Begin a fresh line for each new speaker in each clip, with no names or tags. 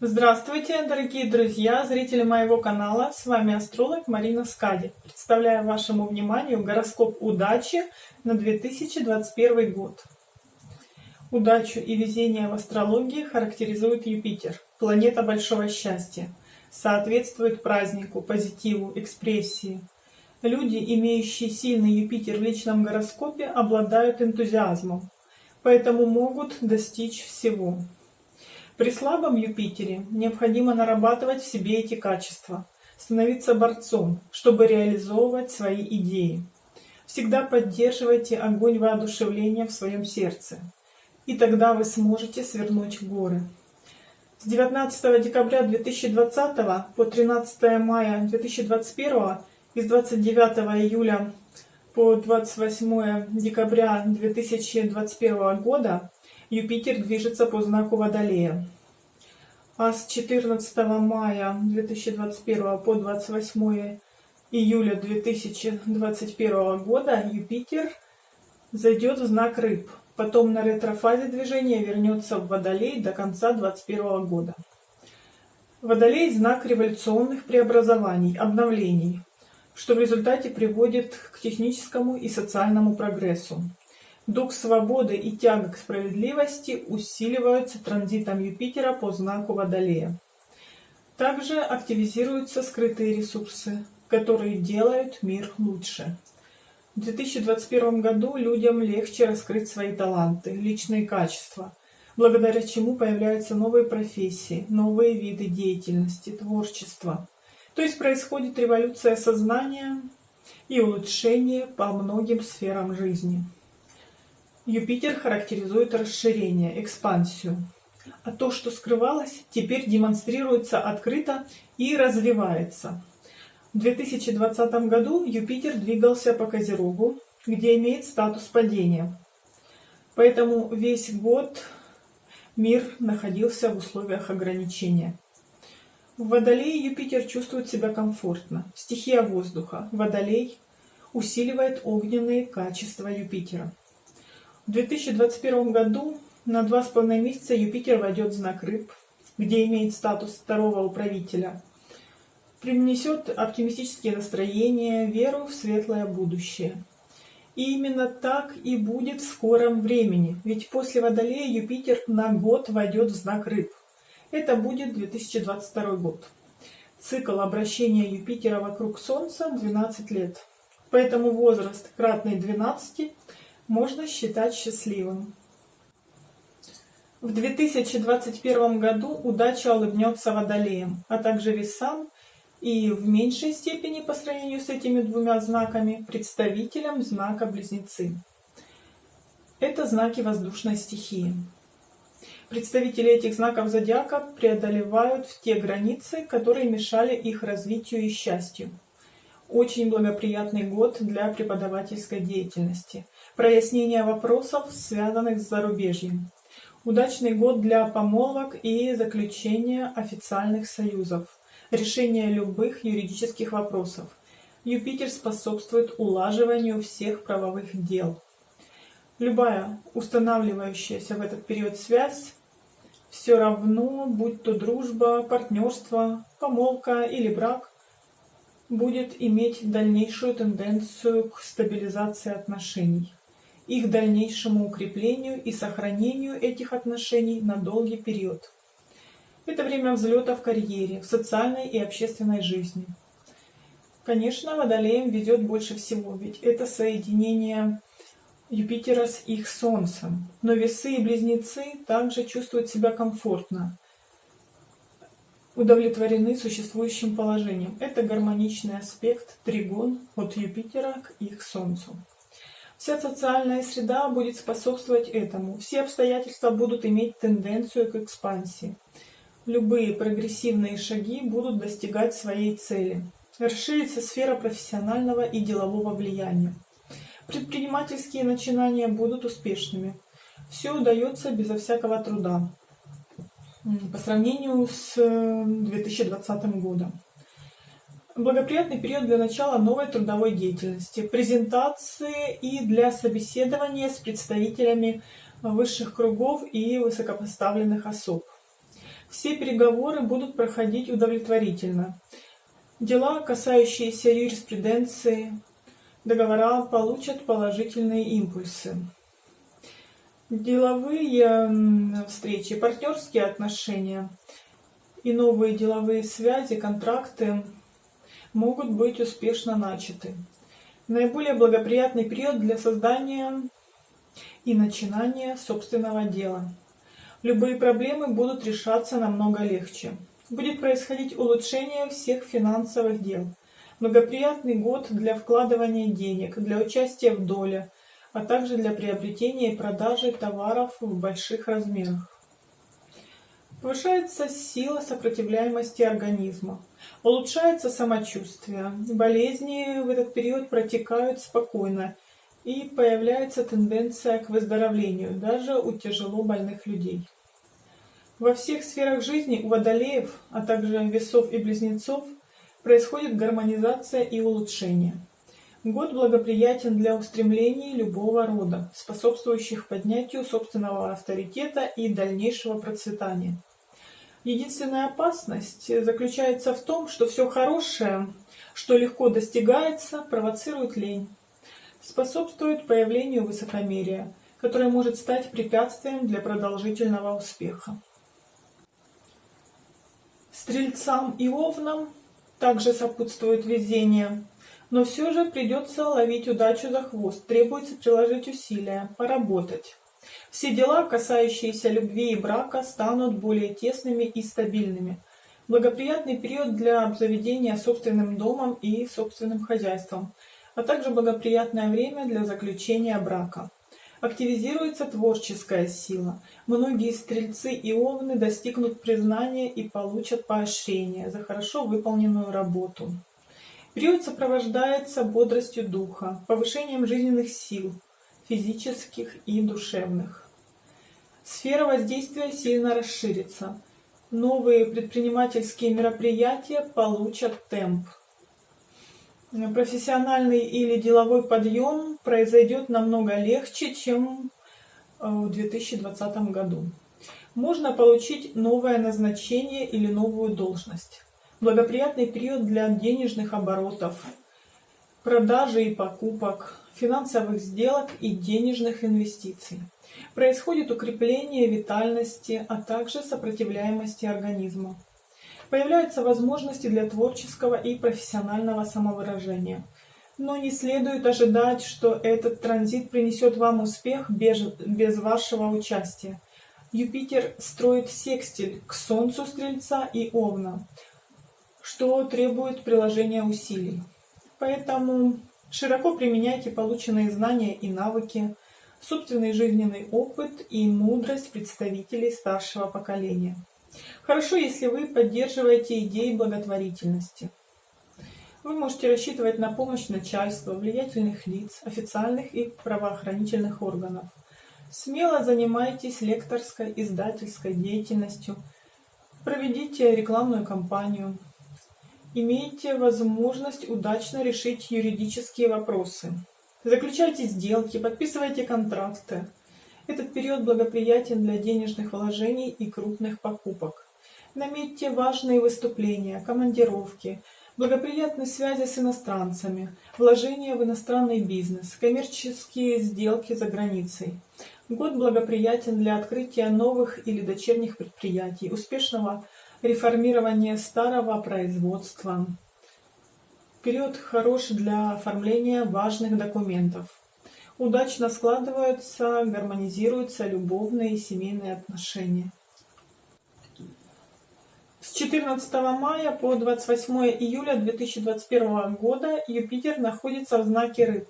Здравствуйте, дорогие друзья, зрители моего канала. С вами астролог Марина Скади. Представляю вашему вниманию гороскоп удачи на 2021 год. Удачу и везение в астрологии характеризует Юпитер, планета большого счастья. Соответствует празднику, позитиву, экспрессии. Люди, имеющие сильный Юпитер в личном гороскопе, обладают энтузиазмом, поэтому могут достичь всего. При слабом Юпитере необходимо нарабатывать в себе эти качества, становиться борцом, чтобы реализовывать свои идеи. Всегда поддерживайте огонь воодушевления в своем сердце, и тогда вы сможете свернуть горы. С 19 декабря 2020 по 13 мая 2021 и с 29 июля по 28 декабря 2021 года Юпитер движется по знаку Водолея. А с 14 мая 2021 по 28 июля 2021 года Юпитер зайдет в знак Рыб. Потом на ретрофазе движения вернется в Водолей до конца 2021 года. Водолей – знак революционных преобразований, обновлений, что в результате приводит к техническому и социальному прогрессу. Дух свободы и тяга к справедливости усиливаются транзитом Юпитера по знаку Водолея. Также активизируются скрытые ресурсы, которые делают мир лучше. В 2021 году людям легче раскрыть свои таланты, личные качества, благодаря чему появляются новые профессии, новые виды деятельности, творчества. То есть происходит революция сознания и улучшение по многим сферам жизни. Юпитер характеризует расширение, экспансию. А то, что скрывалось, теперь демонстрируется открыто и развивается. В 2020 году Юпитер двигался по Козерогу, где имеет статус падения. Поэтому весь год мир находился в условиях ограничения. В Водолее Юпитер чувствует себя комфортно. Стихия воздуха. Водолей усиливает огненные качества Юпитера. В 2021 году на два с половиной месяца Юпитер войдет в знак Рыб, где имеет статус второго управителя. Принесет оптимистические настроения, веру в светлое будущее. И именно так и будет в скором времени, ведь после Водолея Юпитер на год войдет в знак Рыб. Это будет 2022 год. Цикл обращения Юпитера вокруг Солнца 12 лет. Поэтому возраст кратный 12 можно считать счастливым. В 2021 году удача улыбнется водолеем, а также весам и в меньшей степени по сравнению с этими двумя знаками представителям знака Близнецы. Это знаки воздушной стихии. Представители этих знаков зодиака преодолевают те границы, которые мешали их развитию и счастью. Очень благоприятный год для преподавательской деятельности – прояснение вопросов, связанных с зарубежьем. Удачный год для помолвок и заключения официальных союзов. Решение любых юридических вопросов. Юпитер способствует улаживанию всех правовых дел. Любая устанавливающаяся в этот период связь, все равно, будь то дружба, партнерство, помолвка или брак, будет иметь дальнейшую тенденцию к стабилизации отношений их дальнейшему укреплению и сохранению этих отношений на долгий период. Это время взлета в карьере, в социальной и общественной жизни. Конечно, Водолеем ведет больше всего, ведь это соединение Юпитера с их Солнцем. Но весы и близнецы также чувствуют себя комфортно, удовлетворены существующим положением. Это гармоничный аспект тригон от Юпитера к их Солнцу. Вся социальная среда будет способствовать этому. Все обстоятельства будут иметь тенденцию к экспансии. Любые прогрессивные шаги будут достигать своей цели. Расширится сфера профессионального и делового влияния. Предпринимательские начинания будут успешными. Все удается безо всякого труда по сравнению с 2020 э, годом. Благоприятный период для начала новой трудовой деятельности, презентации и для собеседования с представителями высших кругов и высокопоставленных особ. Все переговоры будут проходить удовлетворительно. Дела, касающиеся юриспруденции, договора получат положительные импульсы. Деловые встречи, партнерские отношения и новые деловые связи, контракты могут быть успешно начаты. Наиболее благоприятный период для создания и начинания собственного дела. Любые проблемы будут решаться намного легче. Будет происходить улучшение всех финансовых дел. Благоприятный год для вкладывания денег, для участия в доле, а также для приобретения и продажи товаров в больших размерах. Повышается сила сопротивляемости организма, улучшается самочувствие, болезни в этот период протекают спокойно и появляется тенденция к выздоровлению даже у тяжело больных людей. Во всех сферах жизни у водолеев, а также весов и близнецов происходит гармонизация и улучшение. Год благоприятен для устремлений любого рода, способствующих поднятию собственного авторитета и дальнейшего процветания. Единственная опасность заключается в том, что все хорошее, что легко достигается, провоцирует лень, способствует появлению высокомерия, которое может стать препятствием для продолжительного успеха. Стрельцам и овнам также сопутствует везение, но все же придется ловить удачу за хвост, требуется приложить усилия, поработать. Все дела, касающиеся любви и брака, станут более тесными и стабильными. Благоприятный период для обзаведения собственным домом и собственным хозяйством, а также благоприятное время для заключения брака. Активизируется творческая сила. Многие стрельцы и овны достигнут признания и получат поощрение за хорошо выполненную работу. Период сопровождается бодростью духа, повышением жизненных сил, физических и душевных. Сфера воздействия сильно расширится. Новые предпринимательские мероприятия получат темп. Профессиональный или деловой подъем произойдет намного легче, чем э, в 2020 году. Можно получить новое назначение или новую должность. Благоприятный период для денежных оборотов, продажи и покупок, финансовых сделок и денежных инвестиций. Происходит укрепление витальности, а также сопротивляемости организма. Появляются возможности для творческого и профессионального самовыражения. Но не следует ожидать, что этот транзит принесет вам успех без, без вашего участия. Юпитер строит секстиль к Солнцу Стрельца и Овна, что требует приложения усилий. Поэтому Широко применяйте полученные знания и навыки, собственный жизненный опыт и мудрость представителей старшего поколения. Хорошо, если вы поддерживаете идеи благотворительности. Вы можете рассчитывать на помощь начальства, влиятельных лиц, официальных и правоохранительных органов. Смело занимайтесь лекторской, издательской деятельностью, проведите рекламную кампанию, имеете возможность удачно решить юридические вопросы. Заключайте сделки, подписывайте контракты. Этот период благоприятен для денежных вложений и крупных покупок. Наметьте важные выступления, командировки, благоприятные связи с иностранцами, вложения в иностранный бизнес, коммерческие сделки за границей. Год благоприятен для открытия новых или дочерних предприятий, успешного реформирование старого производства. Период хорош для оформления важных документов. Удачно складываются, гармонизируются любовные и семейные отношения. С 14 мая по 28 июля 2021 года Юпитер находится в знаке Рыб.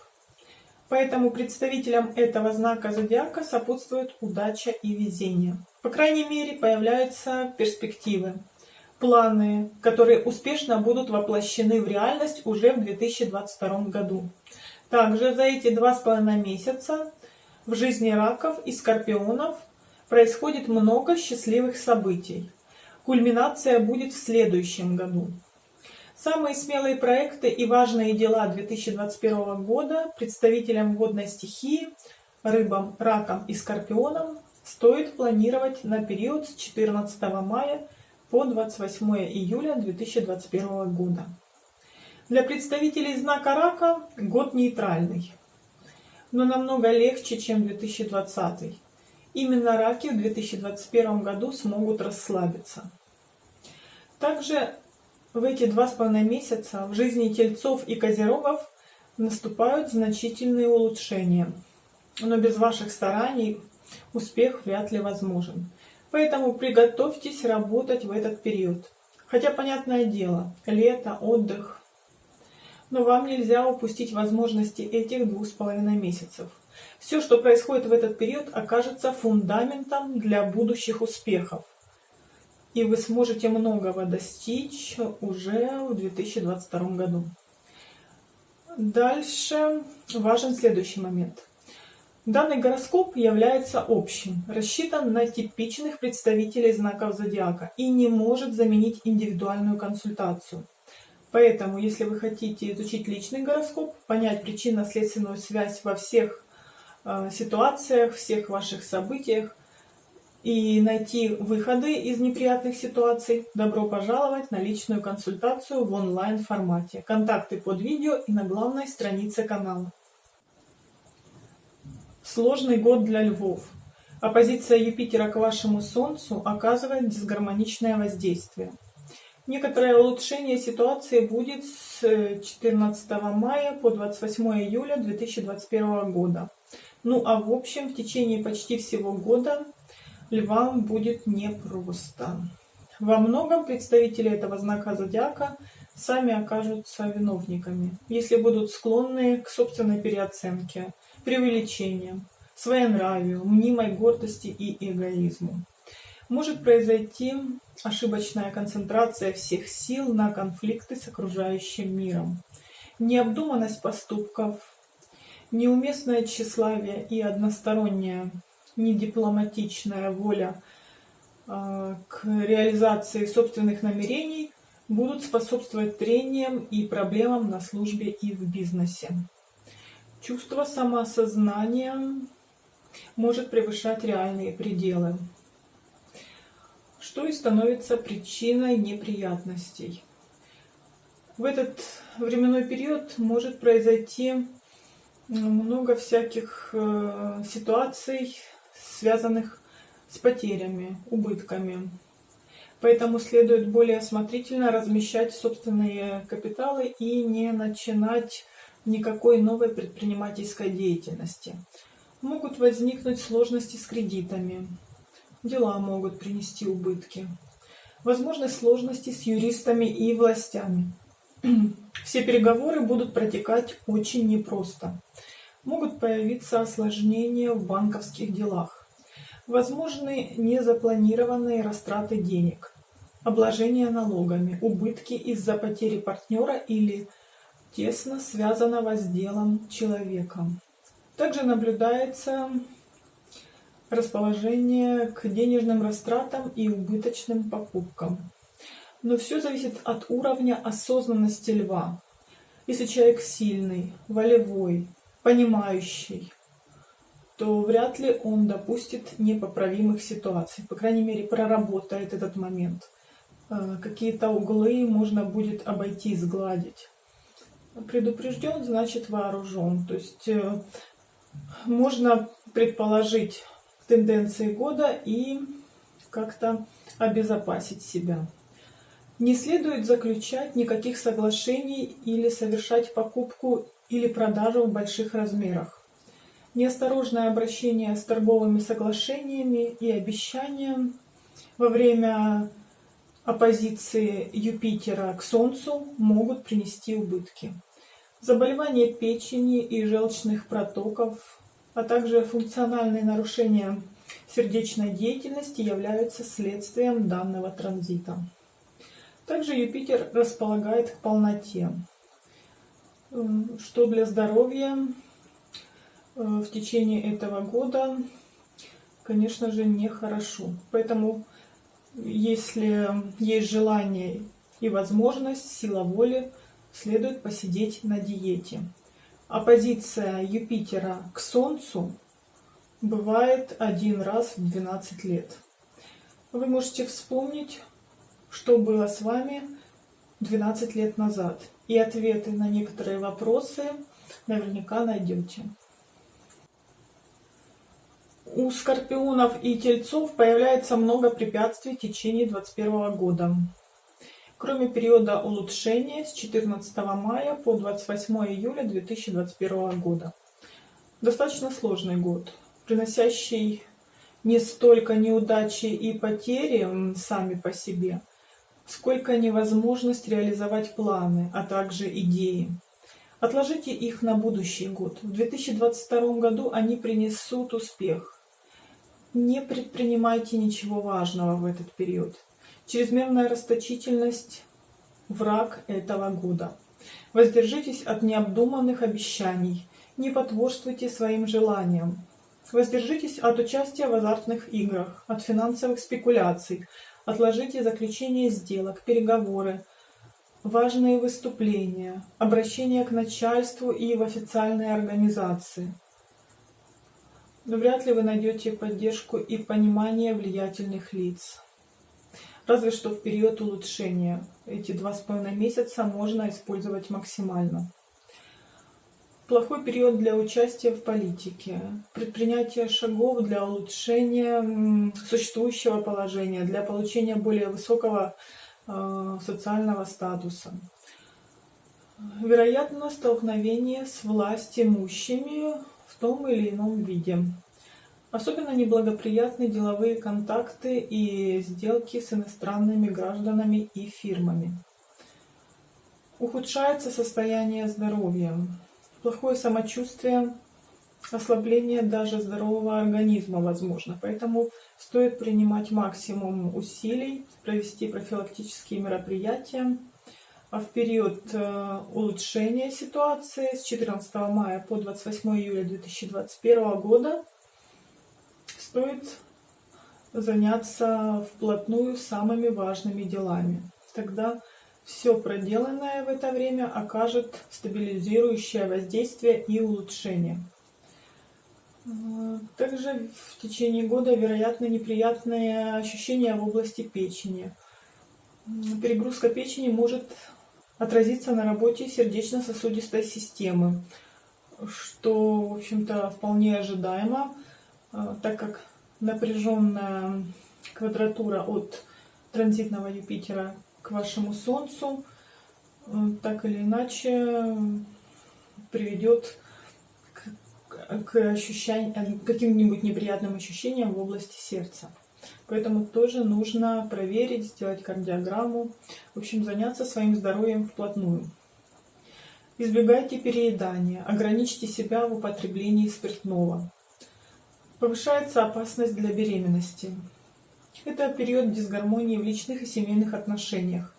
Поэтому представителям этого знака зодиака сопутствует удача и везение. По крайней мере, появляются перспективы, планы, которые успешно будут воплощены в реальность уже в 2022 году. Также за эти два с половиной месяца в жизни раков и скорпионов происходит много счастливых событий. Кульминация будет в следующем году. Самые смелые проекты и важные дела 2021 года представителям водной стихии, рыбам, ракам и скорпионам стоит планировать на период с 14 мая по 28 июля 2021 года. Для представителей знака рака год нейтральный, но намного легче, чем 2020. Именно раки в 2021 году смогут расслабиться. Также в эти два с половиной месяца в жизни тельцов и козерогов наступают значительные улучшения, но без ваших стараний успех вряд ли возможен. Поэтому приготовьтесь работать в этот период. Хотя, понятное дело, лето, отдых. Но вам нельзя упустить возможности этих двух с половиной месяцев. Все, что происходит в этот период, окажется фундаментом для будущих успехов. И вы сможете многого достичь уже в 2022 году. Дальше важен следующий момент. Данный гороскоп является общим, рассчитан на типичных представителей знаков зодиака и не может заменить индивидуальную консультацию. Поэтому, если вы хотите изучить личный гороскоп, понять причинно-следственную связь во всех э, ситуациях, всех ваших событиях и найти выходы из неприятных ситуаций, добро пожаловать на личную консультацию в онлайн формате. Контакты под видео и на главной странице канала. Сложный год для львов. Оппозиция Юпитера к вашему Солнцу оказывает дисгармоничное воздействие. Некоторое улучшение ситуации будет с 14 мая по 28 июля 2021 года. Ну а в общем, в течение почти всего года львам будет непросто. Во многом представители этого знака зодиака сами окажутся виновниками, если будут склонны к собственной переоценке – преувеличением, своенравию, мнимой гордости и эгоизму. Может произойти ошибочная концентрация всех сил на конфликты с окружающим миром, необдуманность поступков, неуместное тщеславие и односторонняя недипломатичная воля э, к реализации собственных намерений будут способствовать трениям и проблемам на службе и в бизнесе. Чувство самоосознания может превышать реальные пределы, что и становится причиной неприятностей. В этот временной период может произойти много всяких э, ситуаций, связанных с потерями, убытками. Поэтому следует более осмотрительно размещать собственные капиталы и не начинать никакой новой предпринимательской деятельности. Могут возникнуть сложности с кредитами. Дела могут принести убытки. Возможны сложности с юристами и властями. Все переговоры будут протекать очень непросто. Могут появиться осложнения в банковских делах. Возможны незапланированные растраты денег, обложение налогами, убытки из-за потери партнера или тесно связанного с делом человека. Также наблюдается расположение к денежным растратам и убыточным покупкам. Но все зависит от уровня осознанности льва. Если человек сильный, волевой, понимающий, то вряд ли он допустит непоправимых ситуаций. По крайней мере, проработает этот момент. Э, какие-то углы можно будет обойти, сгладить предупрежден, значит вооружен. То есть э, можно предположить тенденции года и как-то обезопасить себя. Не следует заключать никаких соглашений или совершать покупку или продажу в больших размерах. Неосторожное обращение с торговыми соглашениями и обещанием во время оппозиции Юпитера к Солнцу могут принести убытки. Заболевания печени и желчных протоков, а также функциональные нарушения сердечной деятельности являются следствием данного транзита. Также Юпитер располагает к полноте, что для здоровья э, в течение этого года, конечно же, нехорошо. Поэтому, если есть желание и возможность, сила воли, следует посидеть на диете. Оппозиция Юпитера к Солнцу бывает один раз в 12 лет. Вы можете вспомнить, что было с вами 12 лет назад. И ответы на некоторые вопросы наверняка найдете. У скорпионов и тельцов появляется много препятствий в течение 2021 года. Кроме периода улучшения с 14 мая по 28 июля 2021 года. Достаточно сложный год, приносящий не столько неудачи и потери сами по себе, сколько невозможность реализовать планы, а также идеи. Отложите их на будущий год. В 2022 году они принесут успех. Не предпринимайте ничего важного в этот период. Чрезмерная расточительность – враг этого года. Воздержитесь от необдуманных обещаний. Не потворствуйте своим желаниям. Воздержитесь от участия в азартных играх, от финансовых спекуляций. Отложите заключение сделок, переговоры, важные выступления, обращения к начальству и в официальные организации. Но вряд ли вы найдете поддержку и понимание влиятельных лиц. Разве что в период улучшения. Эти два с половиной месяца можно использовать максимально. Плохой период для участия в политике, предпринятие шагов для улучшения существующего положения, для получения более высокого э, социального статуса. Вероятно, столкновение с власть имущими в том или ином виде. Особенно неблагоприятны деловые контакты и сделки с иностранными гражданами и фирмами. Ухудшается состояние здоровья плохое самочувствие, ослабление даже здорового организма возможно. Поэтому стоит принимать максимум усилий, провести профилактические мероприятия. А в период э, улучшения ситуации с 14 мая по 28 июля 2021 года стоит заняться вплотную самыми важными делами. Тогда все проделанное в это время окажет стабилизирующее воздействие и улучшение. Также в течение года вероятно неприятные ощущения в области печени. Перегрузка печени может отразиться на работе сердечно-сосудистой системы, что, в общем-то, вполне ожидаемо, так как напряженная квадратура от транзитного Юпитера к вашему Солнцу, э, так или иначе приведет к, к ощущениям, каким-нибудь неприятным ощущениям в области сердца. Поэтому тоже нужно проверить, сделать кардиограмму, в общем, заняться своим здоровьем вплотную. Избегайте переедания, ограничьте себя в употреблении спиртного. Повышается опасность для беременности. Это период дисгармонии в личных и семейных отношениях.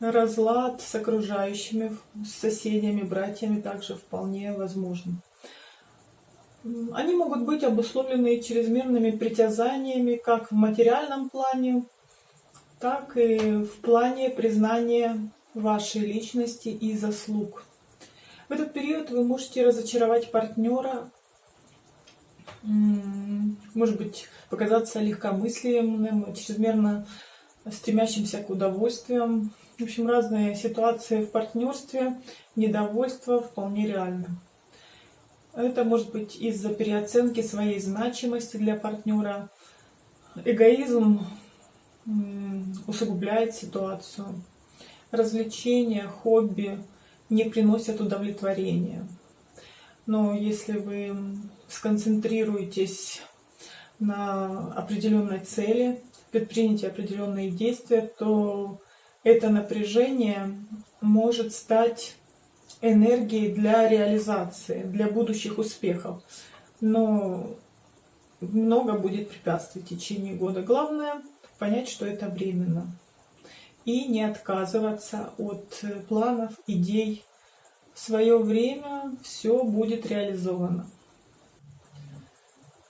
Разлад с окружающими, с соседями, братьями также вполне возможен. Они могут быть обусловлены чрезмерными притязаниями как в материальном плане, так и в плане признания вашей личности и заслуг. В этот период вы можете разочаровать партнера, может быть, показаться легкомысленным, чрезмерно стремящимся к удовольствиям. В общем, разные ситуации в партнерстве, недовольство вполне реально. Это может быть из-за переоценки своей значимости для партнера. Эгоизм усугубляет ситуацию. Развлечения, хобби не приносят удовлетворения. Но если вы сконцентрируетесь на определенной цели, предприняте определенные действия, то это напряжение может стать энергией для реализации, для будущих успехов. Но много будет препятствий в течение года. Главное понять, что это временно. И не отказываться от планов, идей. В свое время все будет реализовано.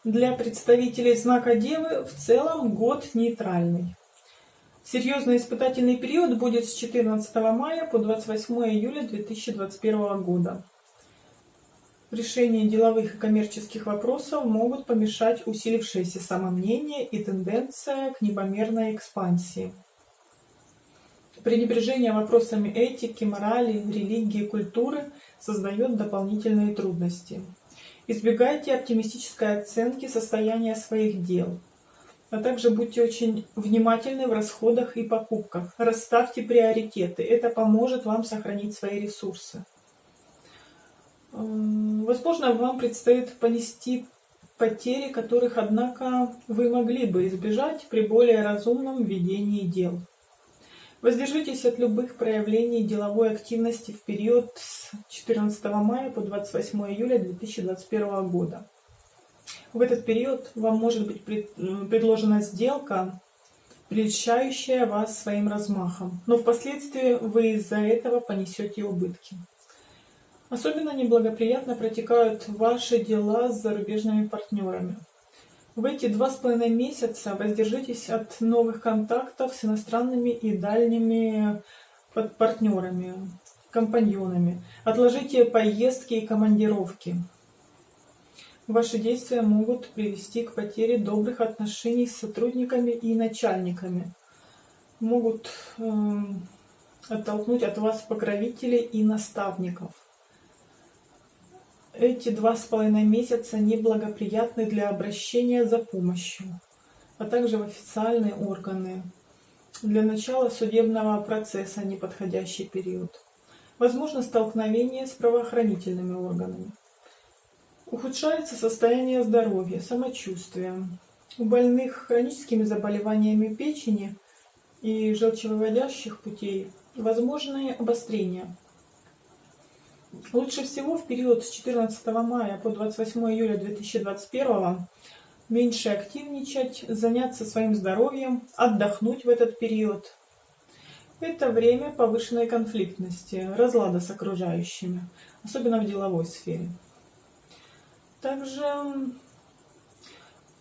Для представителей знака Девы в целом год нейтральный. Серьезный испытательный период будет с 14 мая по 28 июля 2021 года. в решении деловых и коммерческих вопросов могут помешать усилившееся самомнение и тенденция к непомерной экспансии. Пренебрежение вопросами этики, морали, религии, культуры создает дополнительные трудности. Избегайте оптимистической оценки состояния своих дел, а также будьте очень внимательны в расходах и покупках. Расставьте приоритеты, это поможет вам сохранить свои ресурсы. Возможно, вам предстоит понести потери, которых, однако, вы могли бы избежать при более разумном ведении дел. Воздержитесь от любых проявлений деловой активности в период с 14 мая по 28 июля 2021 года. В этот период вам может быть предложена сделка, прельщающая вас своим размахом, но впоследствии вы из-за этого понесете убытки. Особенно неблагоприятно протекают ваши дела с зарубежными партнерами. В эти два с половиной месяца воздержитесь от новых контактов с иностранными и дальними партнерами, компаньонами. Отложите поездки и командировки. Ваши действия могут привести к потере добрых отношений с сотрудниками и начальниками. Могут э, оттолкнуть от вас покровителей и наставников. Эти два с половиной месяца неблагоприятны для обращения за помощью, а также в официальные органы. Для начала судебного процесса неподходящий период. Возможно столкновение с правоохранительными органами. Ухудшается состояние здоровья, самочувствие. У больных хроническими заболеваниями печени и желчевыводящих путей возможны обострения Лучше всего в период с 14 мая по 28 июля 2021 меньше активничать, заняться своим здоровьем, отдохнуть в этот период. Это время повышенной конфликтности, разлада с окружающими, особенно в деловой сфере. Также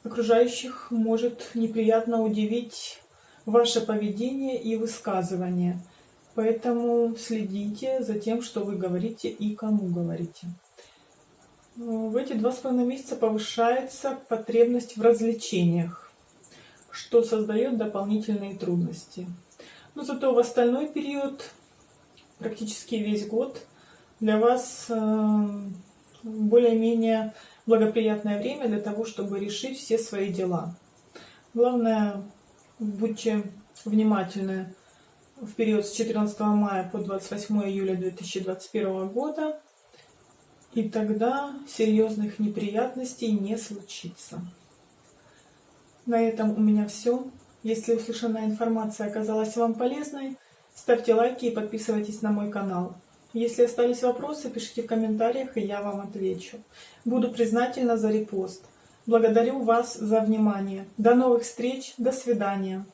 окружающих может неприятно удивить ваше поведение и высказывание – Поэтому следите за тем, что вы говорите и кому говорите. В эти два с половиной месяца повышается потребность в развлечениях, что создает дополнительные трудности. Но зато в остальной период, практически весь год, для вас э, более-менее благоприятное время для того, чтобы решить все свои дела. Главное, будьте внимательны в период с 14 мая по 28 июля 2021 года, и тогда серьезных неприятностей не случится. На этом у меня все. Если услышанная информация оказалась вам полезной, ставьте лайки и подписывайтесь на мой канал. Если остались вопросы, пишите в комментариях, и я вам отвечу. Буду признательна за репост. Благодарю вас за внимание. До новых встреч, до свидания.